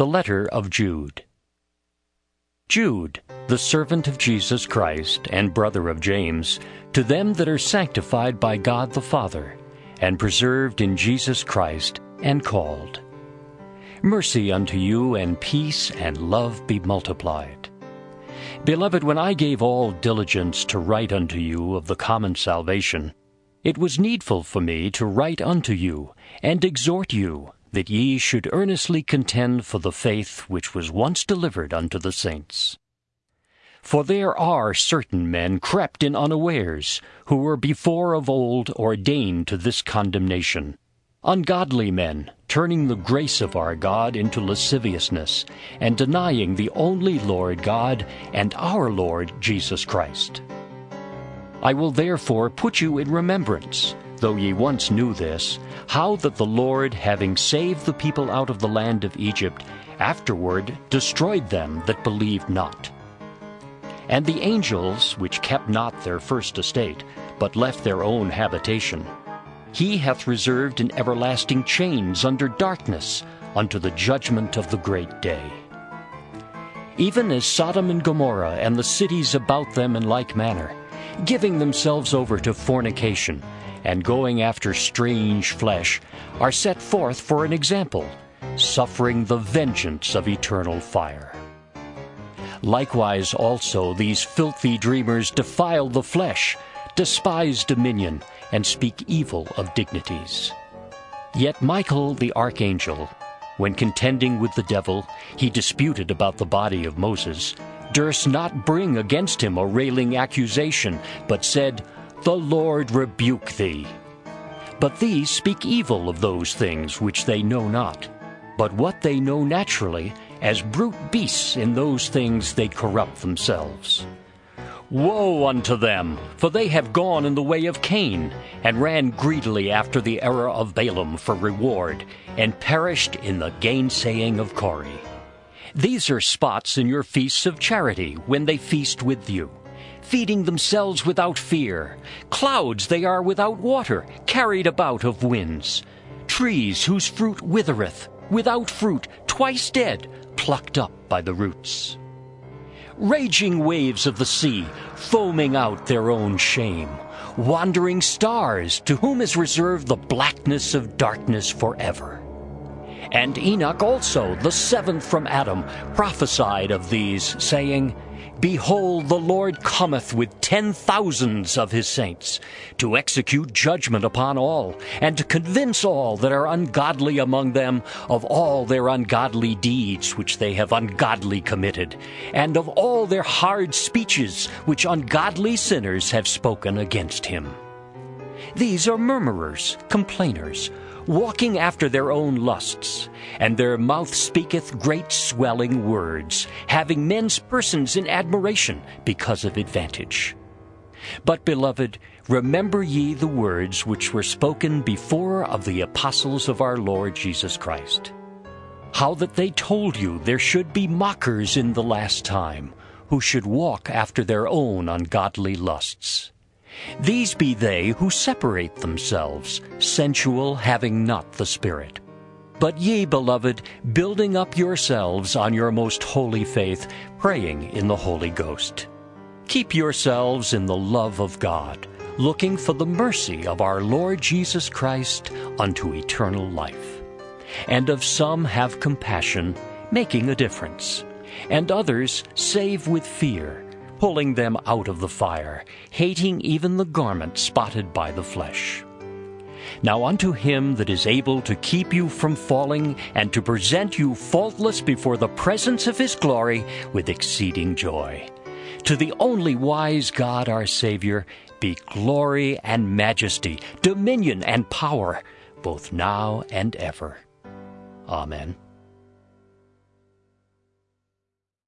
The letter of Jude. Jude, the servant of Jesus Christ and brother of James, to them that are sanctified by God the Father, and preserved in Jesus Christ, and called. Mercy unto you, and peace and love be multiplied. Beloved, when I gave all diligence to write unto you of the common salvation, it was needful for me to write unto you, and exhort you, that ye should earnestly contend for the faith which was once delivered unto the saints. For there are certain men crept in unawares, who were before of old ordained to this condemnation, ungodly men, turning the grace of our God into lasciviousness, and denying the only Lord God and our Lord Jesus Christ. I will therefore put you in remembrance, though ye once knew this, how that the Lord, having saved the people out of the land of Egypt, afterward destroyed them that believed not. And the angels, which kept not their first estate, but left their own habitation, he hath reserved in everlasting chains under darkness, unto the judgment of the great day. Even as Sodom and Gomorrah and the cities about them in like manner, giving themselves over to fornication, and going after strange flesh, are set forth for an example, suffering the vengeance of eternal fire. Likewise also these filthy dreamers defile the flesh, despise dominion, and speak evil of dignities. Yet Michael the archangel, when contending with the devil, he disputed about the body of Moses, durst not bring against him a railing accusation, but said, The Lord rebuke thee. But these speak evil of those things which they know not, but what they know naturally, as brute beasts in those things they corrupt themselves. Woe unto them, for they have gone in the way of Cain, and ran greedily after the error of Balaam for reward, and perished in the gainsaying of Core. These are spots in your feasts of charity, when they feast with you, feeding themselves without fear. Clouds they are without water, carried about of winds. Trees whose fruit withereth, without fruit, twice dead, plucked up by the roots raging waves of the sea, foaming out their own shame, wandering stars to whom is reserved the blackness of darkness forever. And Enoch also, the seventh from Adam, prophesied of these, saying, Behold, the Lord cometh with ten thousands of his saints, to execute judgment upon all, and to convince all that are ungodly among them of all their ungodly deeds which they have ungodly committed, and of all their hard speeches which ungodly sinners have spoken against him. These are murmurers, complainers, walking after their own lusts, and their mouth speaketh great swelling words, having men's persons in admiration because of advantage. But, beloved, remember ye the words which were spoken before of the apostles of our Lord Jesus Christ. How that they told you there should be mockers in the last time, who should walk after their own ungodly lusts. These be they who separate themselves, sensual, having not the Spirit. But ye, beloved, building up yourselves on your most holy faith, praying in the Holy Ghost. Keep yourselves in the love of God, looking for the mercy of our Lord Jesus Christ unto eternal life. And of some have compassion, making a difference, and others save with fear, pulling them out of the fire, hating even the garment spotted by the flesh. Now unto him that is able to keep you from falling, and to present you faultless before the presence of his glory with exceeding joy. To the only wise God our Savior be glory and majesty, dominion and power, both now and ever. Amen.